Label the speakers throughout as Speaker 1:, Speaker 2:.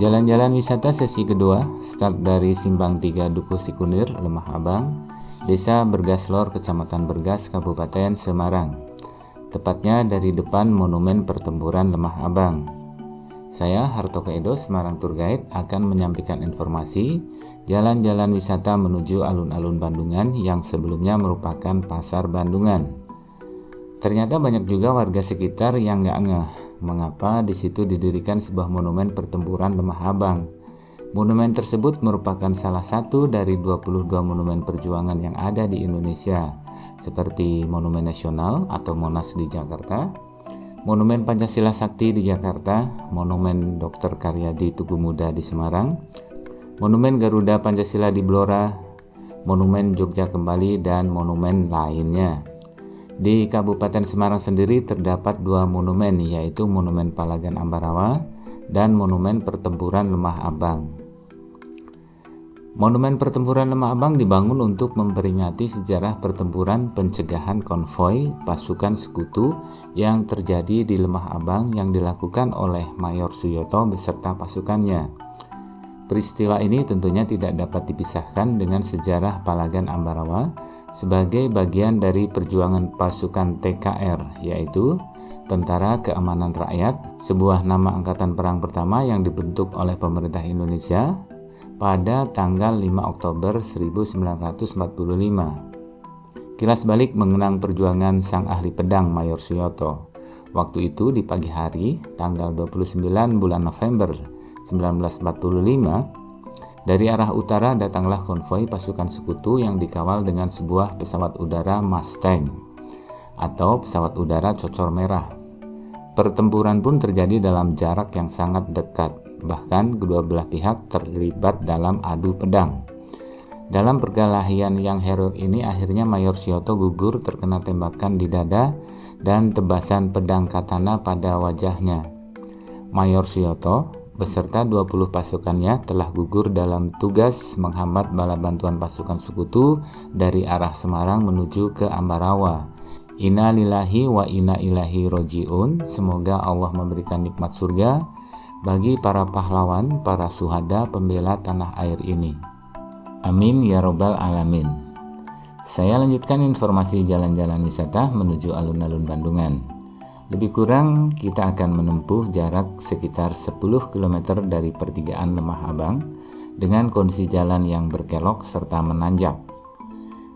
Speaker 1: Jalan-jalan wisata sesi kedua start dari Simbang 3 Dukuh Sikunir, Lemah Abang, Desa Bergaslor, Kecamatan Bergas, Kabupaten Semarang. Tepatnya dari depan Monumen Pertempuran Lemah Abang. Saya Harto Edo, Semarang Tour Guide akan menyampaikan informasi jalan-jalan wisata menuju alun-alun Bandungan yang sebelumnya merupakan pasar Bandungan. Ternyata banyak juga warga sekitar yang nggak ngeh mengapa di situ didirikan sebuah monumen pertempuran Lemah Abang. Monumen tersebut merupakan salah satu dari 22 monumen perjuangan yang ada di Indonesia, seperti Monumen Nasional atau Monas di Jakarta, Monumen Pancasila Sakti di Jakarta, Monumen Dr. Karyadi Tugu Muda di Semarang, Monumen Garuda Pancasila di Blora, Monumen Jogja Kembali, dan monumen lainnya. Di Kabupaten Semarang sendiri terdapat dua monumen yaitu Monumen Palagan Ambarawa dan Monumen Pertempuran Lemah Abang. Monumen Pertempuran Lemah Abang dibangun untuk memperingati sejarah pertempuran pencegahan konvoi pasukan sekutu yang terjadi di Lemah Abang yang dilakukan oleh Mayor Suyoto beserta pasukannya. Peristiwa ini tentunya tidak dapat dipisahkan dengan sejarah Palagan Ambarawa sebagai bagian dari perjuangan pasukan TKR yaitu Tentara Keamanan Rakyat, sebuah nama angkatan perang pertama yang dibentuk oleh pemerintah Indonesia pada tanggal 5 Oktober 1945. Kilas balik mengenang perjuangan sang ahli pedang Mayor Suyoto. Waktu itu di pagi hari, tanggal 29 bulan November 1945, dari arah utara datanglah konvoi pasukan sekutu yang dikawal dengan sebuah pesawat udara Mustang atau pesawat udara cocor merah. Pertempuran pun terjadi dalam jarak yang sangat dekat, bahkan kedua belah pihak terlibat dalam adu pedang. Dalam perkelahian yang heroik ini akhirnya Mayor Sioto gugur terkena tembakan di dada dan tebasan pedang katana pada wajahnya. Mayor Sioto beserta 20 pasukannya telah gugur dalam tugas menghambat bala bantuan pasukan sekutu dari arah Semarang menuju ke Ambarawa. Inna lillahi wa inna ilahi roji'un. Semoga Allah memberikan nikmat surga bagi para pahlawan, para suhada pembela tanah air ini. Amin ya robbal alamin. Saya lanjutkan informasi jalan-jalan wisata menuju alun-alun Bandungan. Lebih kurang kita akan menempuh jarak sekitar 10 km dari pertigaan Lemah Abang dengan kondisi jalan yang berkelok serta menanjak.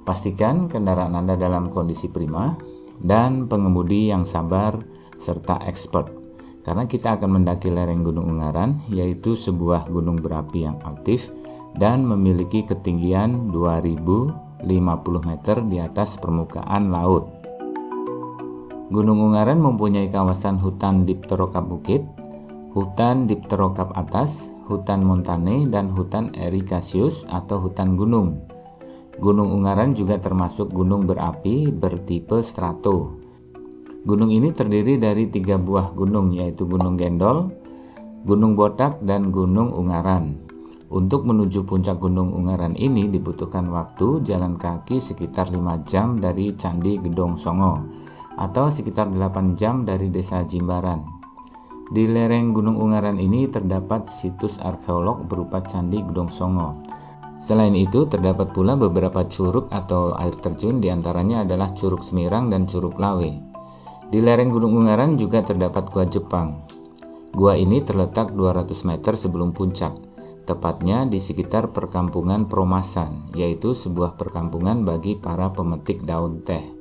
Speaker 1: Pastikan kendaraan Anda dalam kondisi prima dan pengemudi yang sabar serta expert karena kita akan mendaki lereng Gunung Ungaran yaitu sebuah gunung berapi yang aktif dan memiliki ketinggian 2050 meter di atas permukaan laut. Gunung Ungaran mempunyai kawasan hutan dipterokap bukit, hutan dipterokap atas, hutan montane, dan hutan erikasius atau hutan gunung. Gunung Ungaran juga termasuk gunung berapi bertipe strato. Gunung ini terdiri dari tiga buah gunung yaitu Gunung Gendol, Gunung Botak, dan Gunung Ungaran. Untuk menuju puncak Gunung Ungaran ini dibutuhkan waktu jalan kaki sekitar 5 jam dari Candi Gedong Songo atau sekitar 8 jam dari desa Jimbaran. Di lereng Gunung Ungaran ini terdapat situs arkeolog berupa Candi Gedong Songo. Selain itu, terdapat pula beberapa curug atau air terjun di antaranya adalah Curug Semirang dan Curug Lawe. Di lereng Gunung Ungaran juga terdapat Gua Jepang. Gua ini terletak 200 meter sebelum puncak, tepatnya di sekitar perkampungan Promasan, yaitu sebuah perkampungan bagi para pemetik daun teh.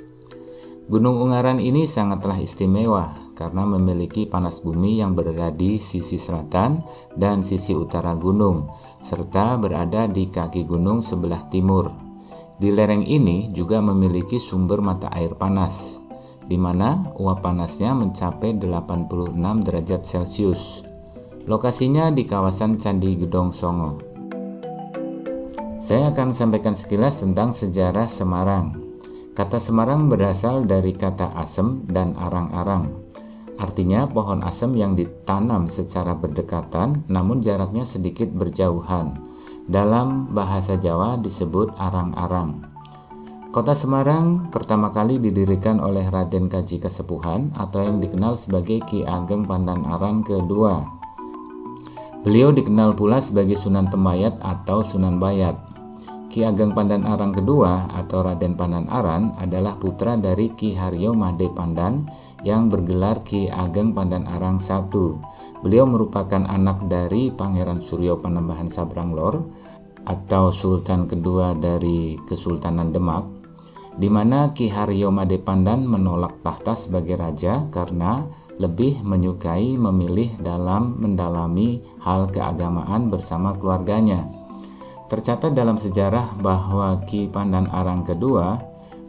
Speaker 1: Gunung Ungaran ini sangatlah istimewa karena memiliki panas bumi yang berada di sisi selatan dan sisi utara gunung, serta berada di kaki gunung sebelah timur. Di lereng ini juga memiliki sumber mata air panas, di mana uap panasnya mencapai 86 derajat Celcius. Lokasinya di kawasan Candi Gedong Songo. Saya akan sampaikan sekilas tentang sejarah Semarang. Kata Semarang berasal dari kata asem dan arang-arang. Artinya pohon asem yang ditanam secara berdekatan namun jaraknya sedikit berjauhan. Dalam bahasa Jawa disebut arang-arang. Kota Semarang pertama kali didirikan oleh Raden Kaji Kesepuhan atau yang dikenal sebagai Ki Ageng Pandan Arang kedua. Beliau dikenal pula sebagai Sunan Temayat atau Sunan Bayat. Ki Ageng Pandan Arang kedua atau Raden Pandan Aran adalah putra dari Ki Haryo Made Pandan yang bergelar Ki Ageng Pandan Arang I. Beliau merupakan anak dari Pangeran Suryo Panembahan Sabranglor atau Sultan kedua dari Kesultanan Demak, di mana Ki Haryo Made Pandan menolak tahta sebagai raja karena lebih menyukai memilih dalam mendalami hal keagamaan bersama keluarganya. Tercatat dalam sejarah bahwa Ki Pandan Arang kedua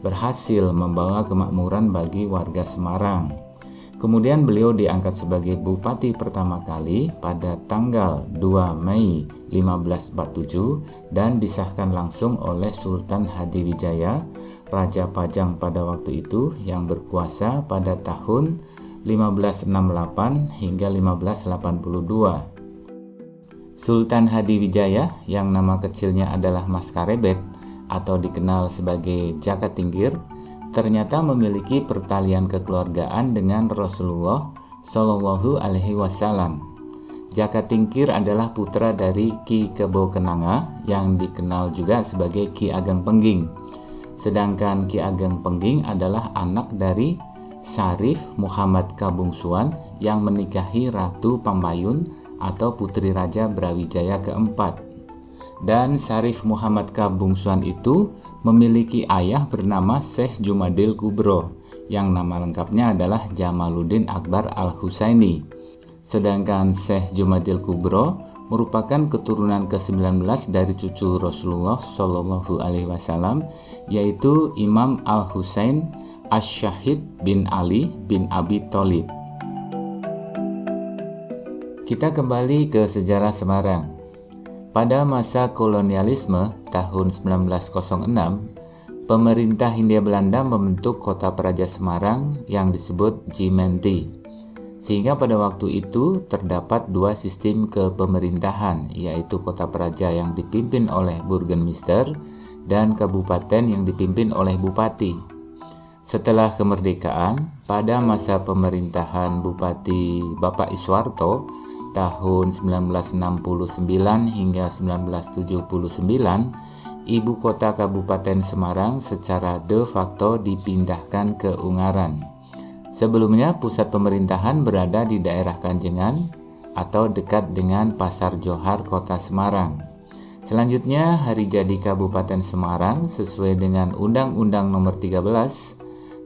Speaker 1: berhasil membawa kemakmuran bagi warga Semarang. Kemudian beliau diangkat sebagai bupati pertama kali pada tanggal 2 Mei 1547 dan disahkan langsung oleh Sultan Hadiwijaya, Raja Pajang pada waktu itu yang berkuasa pada tahun 1568 hingga 1582. Sultan Hadiwijaya yang nama kecilnya adalah Mas Karebet atau dikenal sebagai Jaka Tinggir ternyata memiliki pertalian kekeluargaan dengan Rasulullah Shallallahu Alaihi Wasallam. Jaka Tingkir adalah putra dari Ki Kebo Kenanga yang dikenal juga sebagai Ki Ageng Pengging. Sedangkan Ki Ageng Pengging adalah anak dari Syarif Muhammad Kabungsuan yang menikahi Ratu Pambayun atau Putri Raja Brawijaya keempat. Dan Syarif Muhammad Kabungsuan itu memiliki ayah bernama Syekh Jumadil Kubro yang nama lengkapnya adalah Jamaluddin Akbar Al-Husaini. Sedangkan Syekh Jumadil Kubro merupakan keturunan ke-19 dari cucu Rasulullah Shallallahu alaihi wasallam yaitu Imam Al-Husain Asyahid bin Ali bin Abi Thalib. Kita kembali ke sejarah Semarang. Pada masa kolonialisme tahun 1906, pemerintah Hindia Belanda membentuk kota Praja Semarang yang disebut Jimenti. Sehingga pada waktu itu terdapat dua sistem kepemerintahan, yaitu kota Praja yang dipimpin oleh Burgenmister dan kabupaten yang dipimpin oleh bupati. Setelah kemerdekaan, pada masa pemerintahan Bupati Bapak Iswarto tahun 1969 hingga 1979, ibu kota Kabupaten Semarang secara de facto dipindahkan ke Ungaran. Sebelumnya pusat pemerintahan berada di daerah Kanjengan atau dekat dengan Pasar Johar Kota Semarang. Selanjutnya, hari jadi Kabupaten Semarang sesuai dengan Undang-Undang Nomor 13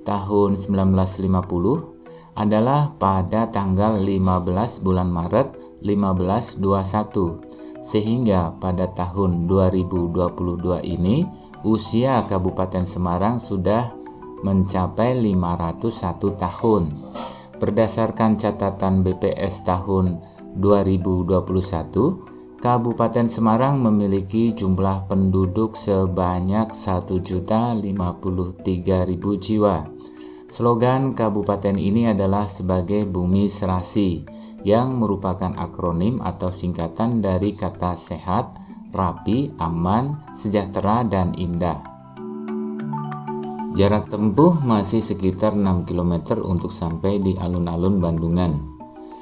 Speaker 1: tahun 1950 adalah pada tanggal 15 bulan Maret 1521 sehingga pada tahun 2022 ini usia Kabupaten Semarang sudah mencapai 501 tahun. Berdasarkan catatan BPS tahun 2021, Kabupaten Semarang memiliki jumlah penduduk sebanyak 1.053.000 jiwa. Slogan kabupaten ini adalah sebagai Bumi Serasi yang merupakan akronim atau singkatan dari kata sehat, rapi, aman, sejahtera, dan indah. Jarak tempuh masih sekitar 6 km untuk sampai di alun-alun Bandungan.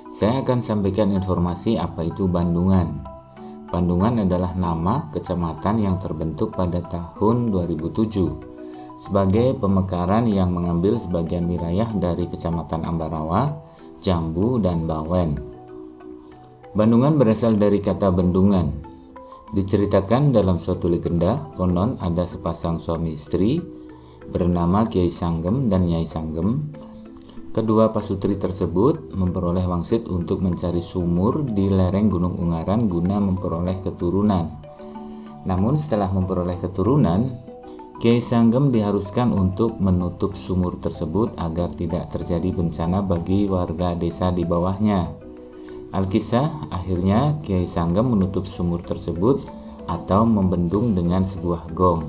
Speaker 1: Saya akan sampaikan informasi apa itu Bandungan. Bandungan adalah nama kecamatan yang terbentuk pada tahun 2007 sebagai pemekaran yang mengambil sebagian wilayah dari Kecamatan Ambarawa, Jambu, dan Bawen. Bandungan berasal dari kata bendungan. Diceritakan dalam suatu legenda, konon ada sepasang suami istri bernama Kiai Sanggem dan Nyai Sanggem Kedua pasutri tersebut memperoleh wangsit untuk mencari sumur di lereng Gunung Ungaran guna memperoleh keturunan. Namun setelah memperoleh keturunan, Kiai Sanggem diharuskan untuk menutup sumur tersebut agar tidak terjadi bencana bagi warga desa di bawahnya. Alkisah akhirnya Kiai Sanggem menutup sumur tersebut atau membendung dengan sebuah gong.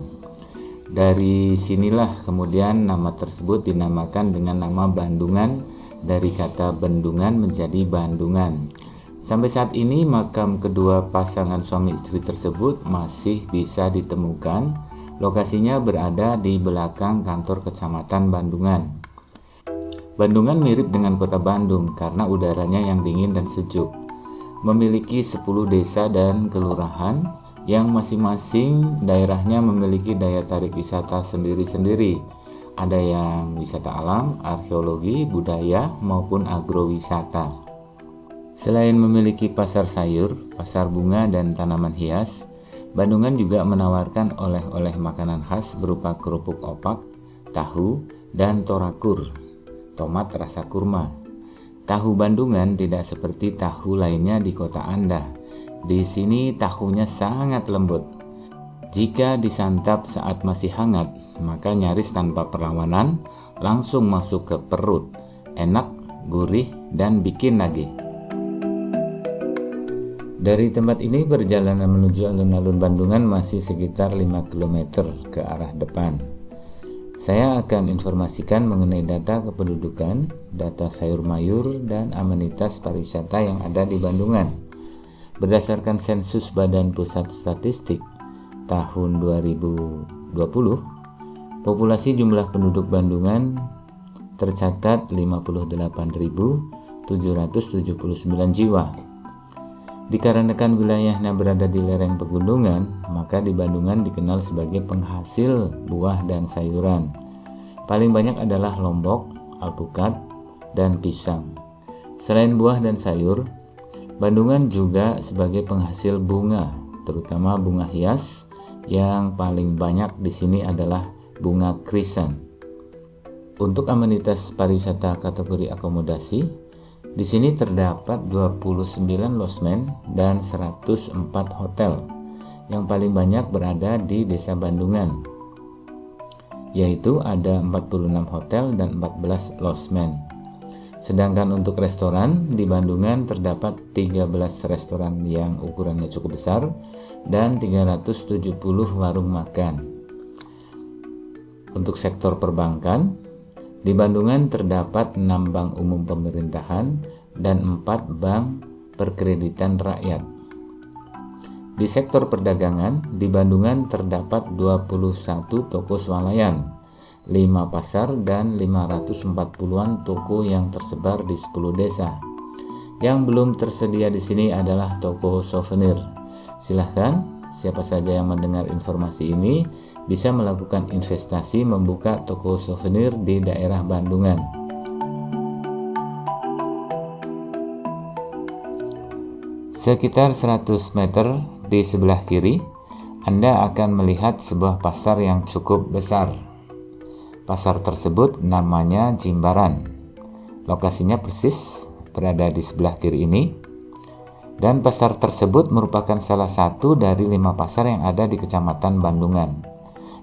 Speaker 1: Dari sinilah kemudian nama tersebut dinamakan dengan nama Bandungan dari kata bendungan menjadi Bandungan. Sampai saat ini makam kedua pasangan suami istri tersebut masih bisa ditemukan. Lokasinya berada di belakang kantor kecamatan Bandungan. Bandungan mirip dengan kota Bandung karena udaranya yang dingin dan sejuk. memiliki 10 desa dan kelurahan yang masing-masing daerahnya memiliki daya tarik wisata sendiri-sendiri. Ada yang wisata alam, arkeologi, budaya, maupun agrowisata. Selain memiliki pasar sayur, pasar bunga, dan tanaman hias, Bandungan juga menawarkan oleh-oleh makanan khas berupa kerupuk opak, tahu, dan torakur, tomat rasa kurma. Tahu Bandungan tidak seperti tahu lainnya di kota Anda. Di sini tahunya sangat lembut. Jika disantap saat masih hangat, maka nyaris tanpa perlawanan langsung masuk ke perut. Enak, gurih, dan bikin nagih. Dari tempat ini perjalanan menuju alun-alun Bandungan masih sekitar 5 km ke arah depan. Saya akan informasikan mengenai data kependudukan, data sayur mayur, dan amenitas pariwisata yang ada di Bandungan. Berdasarkan sensus Badan Pusat Statistik tahun 2020, populasi jumlah penduduk Bandungan tercatat 58.779 jiwa Dikarenakan wilayahnya berada di lereng pegunungan, maka di Bandungan dikenal sebagai penghasil buah dan sayuran. Paling banyak adalah lombok, alpukat, dan pisang. Selain buah dan sayur, Bandungan juga sebagai penghasil bunga, terutama bunga hias yang paling banyak di sini adalah bunga krisan. Untuk amenitas pariwisata kategori akomodasi, di sini terdapat 29 losmen dan 104 hotel yang paling banyak berada di Desa Bandungan yaitu ada 46 hotel dan 14 losmen. Sedangkan untuk restoran di Bandungan terdapat 13 restoran yang ukurannya cukup besar dan 370 warung makan. Untuk sektor perbankan, di Bandungan terdapat 6 bank umum pemerintahan dan 4 bank perkreditan rakyat. Di sektor perdagangan, di Bandungan terdapat 21 toko swalayan, 5 pasar dan 540-an toko yang tersebar di 10 desa. Yang belum tersedia di sini adalah toko souvenir. Silahkan, siapa saja yang mendengar informasi ini bisa melakukan investasi membuka toko souvenir di daerah Bandungan. Sekitar 100 meter di sebelah kiri, Anda akan melihat sebuah pasar yang cukup besar. Pasar tersebut namanya Jimbaran. Lokasinya persis berada di sebelah kiri ini. Dan pasar tersebut merupakan salah satu dari lima pasar yang ada di Kecamatan Bandungan.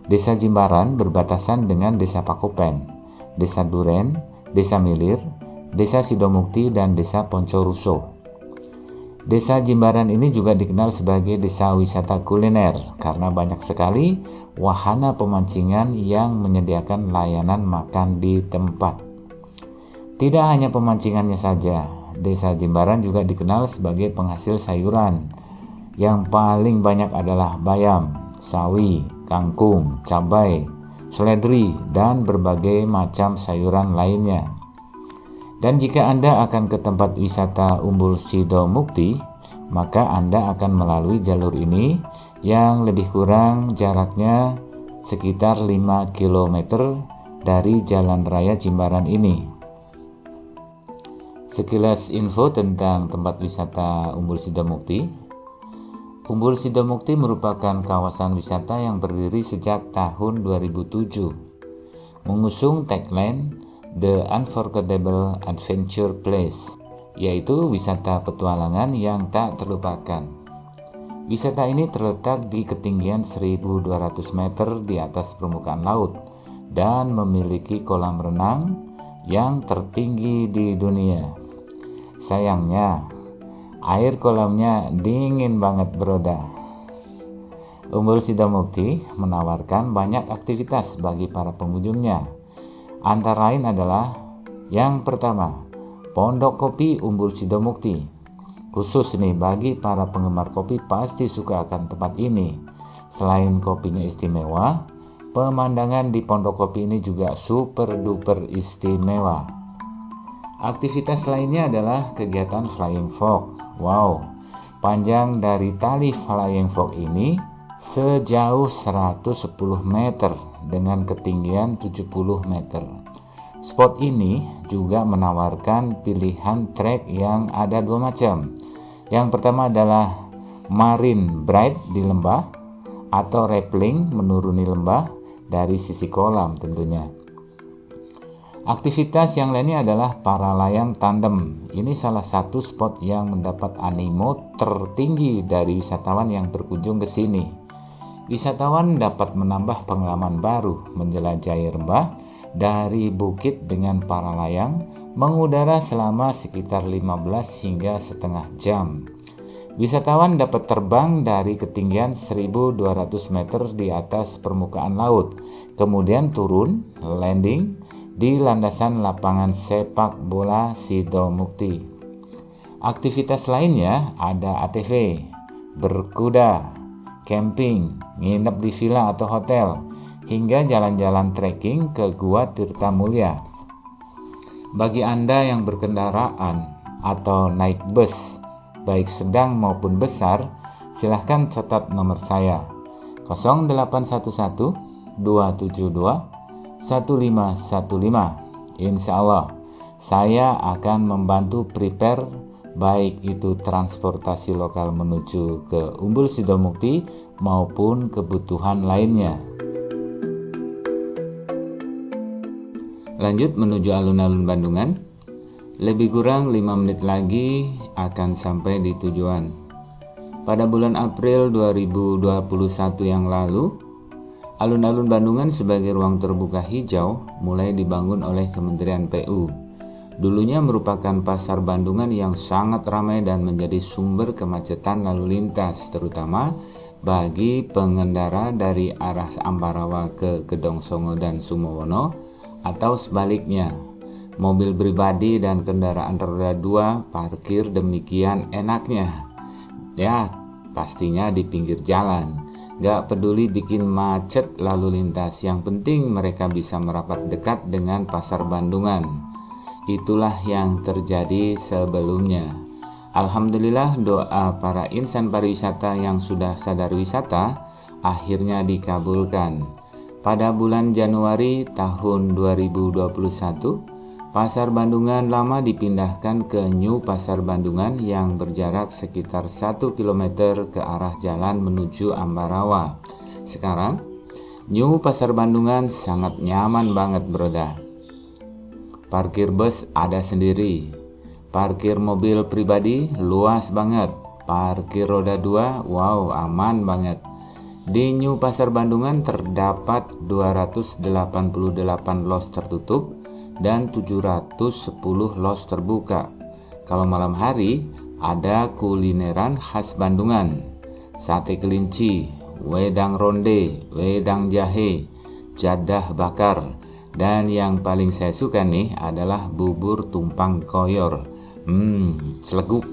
Speaker 1: Desa Jimbaran berbatasan dengan Desa Pakopen, Desa Duren, Desa Milir, Desa Sidomukti, dan Desa Poncoruso. Desa Jimbaran ini juga dikenal sebagai desa wisata kuliner karena banyak sekali wahana pemancingan yang menyediakan layanan makan di tempat. Tidak hanya pemancingannya saja, Desa Jimbaran juga dikenal sebagai penghasil sayuran. Yang paling banyak adalah bayam, sawi, kangkung, cabai, seledri, dan berbagai macam sayuran lainnya. Dan jika Anda akan ke tempat wisata Umbul Sido Mukti, maka Anda akan melalui jalur ini yang lebih kurang jaraknya sekitar 5 km dari jalan raya Jimbaran ini. Sekilas info tentang tempat wisata Umbul Sido Mukti. Umbul Sidomukti merupakan kawasan wisata yang berdiri sejak tahun 2007. Mengusung tagline The Unforgettable Adventure Place, yaitu wisata petualangan yang tak terlupakan. Wisata ini terletak di ketinggian 1200 meter di atas permukaan laut dan memiliki kolam renang yang tertinggi di dunia. Sayangnya, Air kolamnya dingin banget beroda. Umbul Sidomukti menawarkan banyak aktivitas bagi para pengunjungnya. Antara lain adalah yang pertama, Pondok Kopi Umbul Sidomukti. Khusus nih bagi para penggemar kopi pasti suka akan tempat ini. Selain kopinya istimewa, pemandangan di Pondok Kopi ini juga super duper istimewa. Aktivitas lainnya adalah kegiatan flying fox. Wow, panjang dari tali flying fox ini sejauh 110 meter dengan ketinggian 70 meter. Spot ini juga menawarkan pilihan trek yang ada dua macam. Yang pertama adalah marine bright di lembah atau rappelling menuruni lembah dari sisi kolam tentunya. Aktivitas yang lainnya adalah para layang tandem. Ini salah satu spot yang mendapat animo tertinggi dari wisatawan yang berkunjung ke sini. Wisatawan dapat menambah pengalaman baru menjelajahi lembah dari bukit dengan para layang mengudara selama sekitar 15 hingga setengah jam. Wisatawan dapat terbang dari ketinggian 1200 meter di atas permukaan laut, kemudian turun, landing, di landasan lapangan sepak bola Sido Mukti. Aktivitas lainnya ada ATV, berkuda, camping, nginep di villa atau hotel, hingga jalan-jalan trekking ke Gua Tirta Mulia. Bagi Anda yang berkendaraan atau naik bus, baik sedang maupun besar, silahkan catat nomor saya 0811 272 1515. Insya Allah, saya akan membantu prepare baik itu transportasi lokal menuju ke Umbul Sidomukti maupun kebutuhan lainnya. Lanjut menuju alun-alun Bandungan. Lebih kurang 5 menit lagi akan sampai di tujuan. Pada bulan April 2021 yang lalu, Alun-alun Bandungan sebagai ruang terbuka hijau mulai dibangun oleh Kementerian PU. Dulunya merupakan pasar Bandungan yang sangat ramai dan menjadi sumber kemacetan lalu lintas, terutama bagi pengendara dari arah Ambarawa ke Gedong Songo dan Sumowono atau sebaliknya. Mobil pribadi dan kendaraan roda dua parkir demikian enaknya. Ya, pastinya di pinggir jalan Gak peduli bikin macet lalu lintas, yang penting mereka bisa merapat dekat dengan pasar Bandungan. Itulah yang terjadi sebelumnya. Alhamdulillah doa para insan pariwisata yang sudah sadar wisata akhirnya dikabulkan. Pada bulan Januari tahun 2021, Pasar Bandungan lama dipindahkan ke New Pasar Bandungan yang berjarak sekitar 1 km ke arah jalan menuju Ambarawa. Sekarang, New Pasar Bandungan sangat nyaman banget broda. Parkir bus ada sendiri. Parkir mobil pribadi luas banget. Parkir roda 2, wow aman banget. Di New Pasar Bandungan terdapat 288 los tertutup dan 710 los terbuka. Kalau malam hari ada kulineran khas Bandungan, sate kelinci, wedang ronde, wedang jahe, jadah bakar, dan yang paling saya suka nih adalah bubur tumpang koyor. Hmm, seleguk.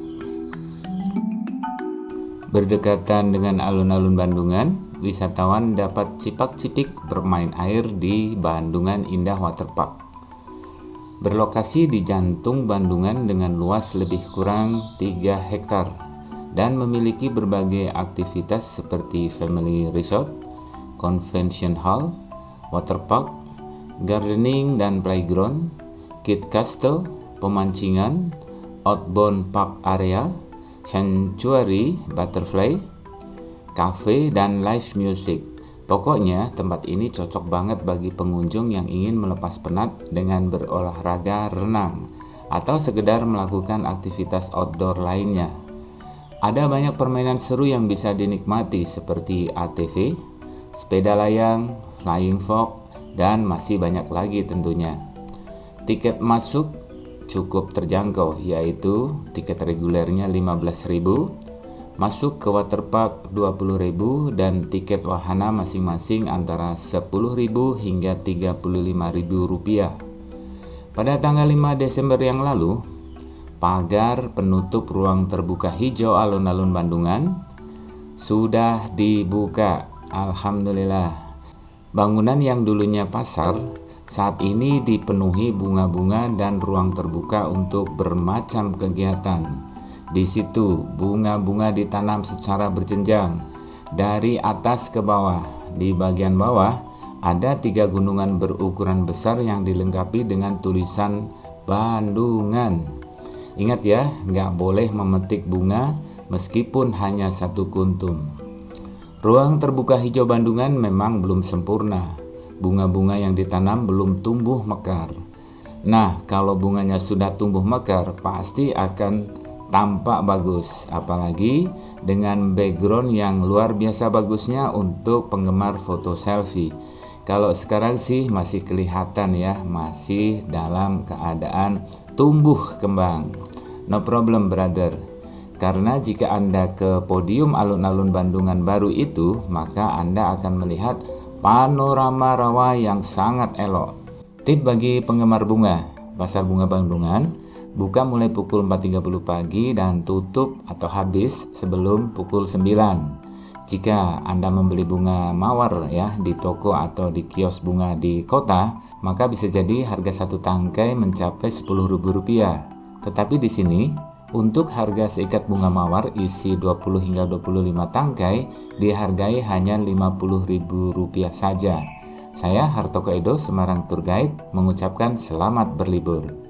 Speaker 1: Berdekatan dengan alun-alun Bandungan, wisatawan dapat cipak-cipik bermain air di Bandungan Indah Waterpark berlokasi di jantung Bandungan dengan luas lebih kurang 3 hektar dan memiliki berbagai aktivitas seperti family resort, convention hall, water park, gardening dan playground, kid castle, pemancingan, outbound park area, sanctuary, butterfly, cafe, dan live music. Pokoknya tempat ini cocok banget bagi pengunjung yang ingin melepas penat dengan berolahraga renang atau sekedar melakukan aktivitas outdoor lainnya. Ada banyak permainan seru yang bisa dinikmati seperti ATV, sepeda layang, flying fox, dan masih banyak lagi tentunya. Tiket masuk cukup terjangkau yaitu tiket regulernya 15.000 Masuk ke waterpark 20.000 dan tiket wahana masing-masing antara 10.000 hingga 35.000 rupiah. Pada tanggal 5 Desember yang lalu, pagar penutup ruang terbuka hijau alun-alun Bandungan sudah dibuka. Alhamdulillah. Bangunan yang dulunya pasar saat ini dipenuhi bunga-bunga dan ruang terbuka untuk bermacam kegiatan. Di situ, bunga-bunga ditanam secara berjenjang dari atas ke bawah. Di bagian bawah, ada tiga gunungan berukuran besar yang dilengkapi dengan tulisan Bandungan. Ingat ya, nggak boleh memetik bunga meskipun hanya satu kuntum. Ruang terbuka hijau Bandungan memang belum sempurna. Bunga-bunga yang ditanam belum tumbuh mekar. Nah, kalau bunganya sudah tumbuh mekar, pasti akan tampak bagus. Apalagi dengan background yang luar biasa bagusnya untuk penggemar foto selfie. Kalau sekarang sih masih kelihatan ya, masih dalam keadaan tumbuh kembang. No problem brother. Karena jika Anda ke podium alun-alun Bandungan baru itu, maka Anda akan melihat panorama rawa yang sangat elok. Tip bagi penggemar bunga, Pasar Bunga Bandungan buka mulai pukul 4.30 pagi dan tutup atau habis sebelum pukul 9. Jika Anda membeli bunga mawar ya di toko atau di kios bunga di kota, maka bisa jadi harga satu tangkai mencapai Rp10.000. Tetapi di sini untuk harga seikat bunga mawar isi 20 hingga 25 tangkai dihargai hanya Rp50.000 saja. Saya Hartoko Edo Semarang Tour Guide mengucapkan selamat berlibur.